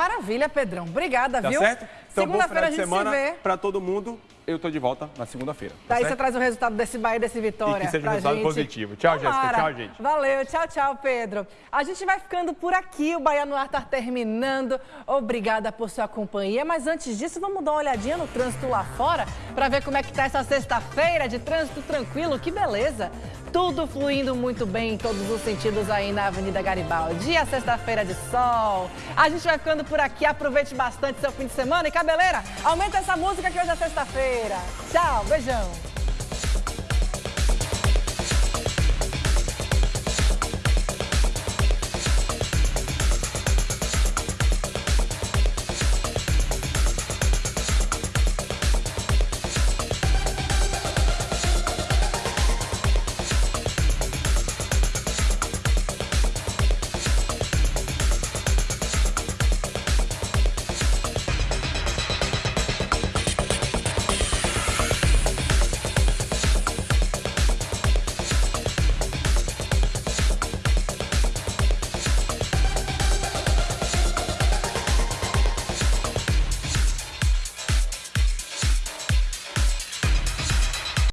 Maravilha, Pedrão. Obrigada, tá viu? certo? Então, Segunda-feira a gente semana se vê. para todo mundo. Eu tô de volta na segunda-feira. Tá Daí certo? você traz o resultado desse Bahia, desse Vitória. E que seja um resultado gente. positivo. Tchau, Jéssica. Tchau, gente. Valeu. Tchau, tchau, Pedro. A gente vai ficando por aqui. O Bahia no Ar tá terminando. Obrigada por sua companhia. Mas antes disso, vamos dar uma olhadinha no trânsito lá fora para ver como é que tá essa sexta-feira de trânsito tranquilo. Que beleza. Tudo fluindo muito bem em todos os sentidos aí na Avenida Garibaldi. A sexta-feira de sol. A gente vai ficando por aqui. Aproveite bastante seu fim de semana. E cabeleira, aumenta essa música que hoje é sexta-feira. Tchau, beijão.